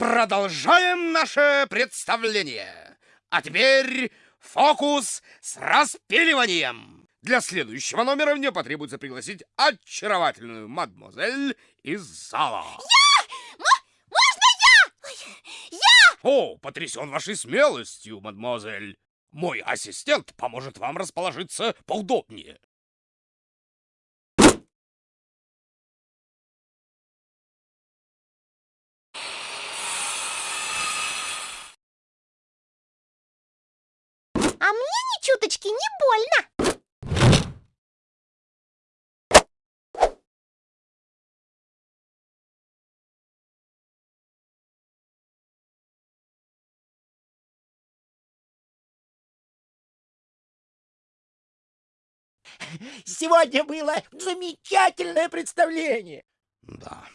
продолжаем наше представление. А теперь фокус с распиливанием. Для следующего номера мне потребуется пригласить очаровательную мадемуазель из зала. Я! можно я? Я! О, потрясен вашей смелостью, мадемуазель. Мой ассистент поможет вам расположиться поудобнее. А мне ни чуточки не больно. Сегодня было замечательное представление. Да,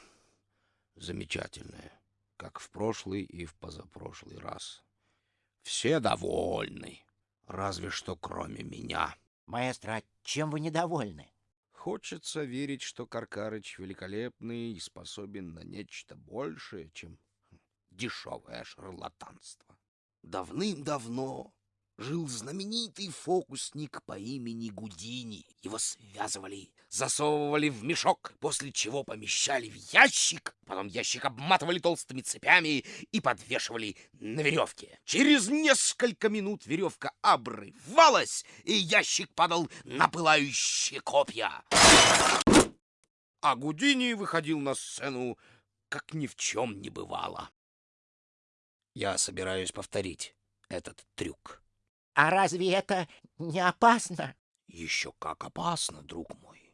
замечательное, как в прошлый и в позапрошлый раз. Все довольны, разве что кроме меня. Маэстро, а чем вы недовольны? Хочется верить, что Каркарыч великолепный и способен на нечто большее, чем дешевое шарлатанство. Давным-давно жил знаменитый фокусник по имени Гудини. Его связывали, засовывали в мешок, после чего помещали в ящик, потом ящик обматывали толстыми цепями и подвешивали на веревке. Через несколько минут веревка обрывалась, и ящик падал на пылающие копья. А Гудини выходил на сцену, как ни в чем не бывало. Я собираюсь повторить этот трюк. А разве это не опасно? Еще как опасно, друг мой.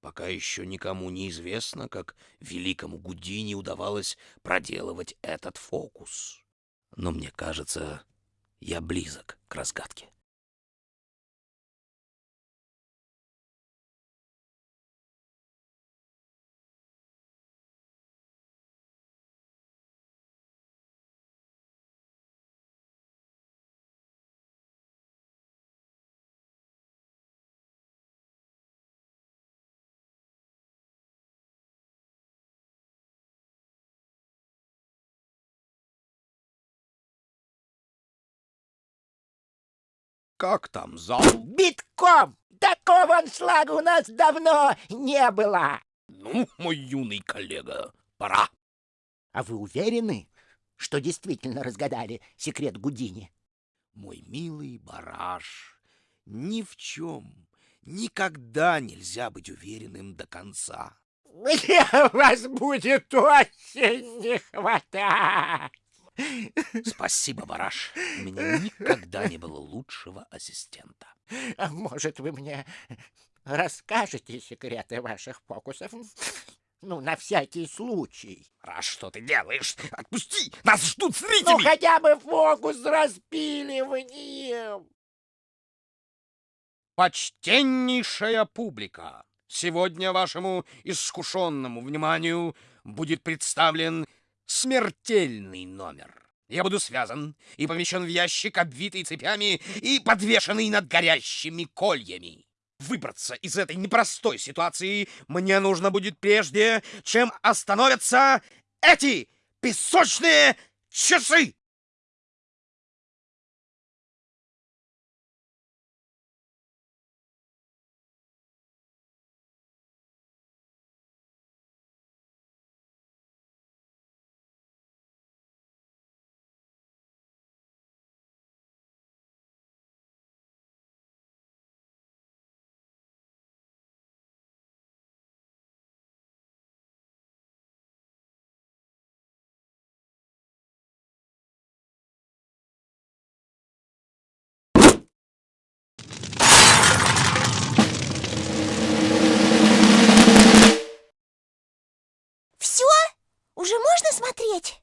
Пока еще никому не известно, как великому Гудини удавалось проделывать этот фокус. Но мне кажется, я близок к разгадке. Как там зал? Битком! Такого аншлага у нас давно не было. Ну, мой юный коллега, пора. А вы уверены, что действительно разгадали секрет Гудини? Мой милый бараш, ни в чем, никогда нельзя быть уверенным до конца. Мне вас будет очень не хватать. Спасибо, Бараш. У меня никогда не было лучшего ассистента. А может, вы мне расскажете секреты ваших фокусов? Ну, на всякий случай. Бараш, что ты делаешь? Отпусти! Нас ждут зрители! Ну, хотя бы фокус с распиливанием. Почтеннейшая публика! Сегодня вашему искушенному вниманию будет представлен смертельный номер. Я буду связан и помещен в ящик, обвитый цепями и подвешенный над горящими кольями. Выбраться из этой непростой ситуации мне нужно будет прежде, чем остановятся эти песочные часы. Уже можно смотреть?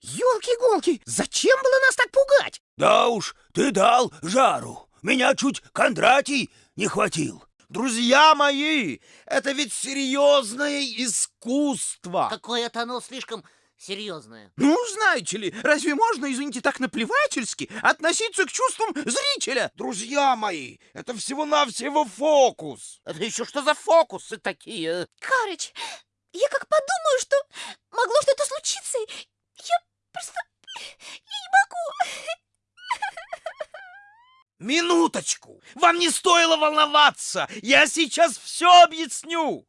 Ёлки-голки, зачем было нас так пугать? Да уж, ты дал жару. Меня чуть Кондратий не хватил. Друзья мои, это ведь серьезное искусство. Какое-то оно слишком серьезное. Ну, знаете ли, разве можно, извините, так наплевательски относиться к чувствам зрителя? Друзья мои, это всего-навсего фокус. Это еще что за фокусы такие? Карыч, Я как подумаю, что могло что-то случиться, я просто... Я не могу. Минуточку! Вам не стоило волноваться! Я сейчас все объясню!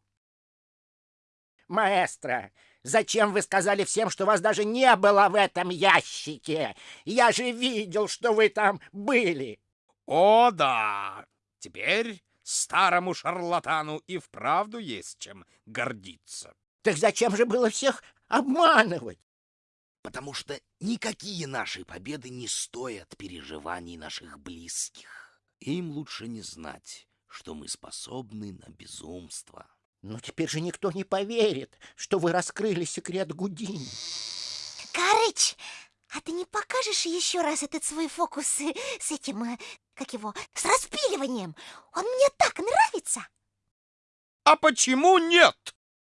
Маэстро, зачем вы сказали всем, что вас даже не было в этом ящике? Я же видел, что вы там были. О, да! Теперь старому шарлатану и вправду есть чем гордиться. Так зачем же было всех обманывать? Потому что никакие наши победы не стоят переживаний наших близких. Им лучше не знать, что мы способны на безумство. Но теперь же никто не поверит, что вы раскрыли секрет Гудини. Карыч, а ты не покажешь еще раз этот свой фокус э, с этим, э, как его, с распиливанием? Он мне так нравится. А почему нет?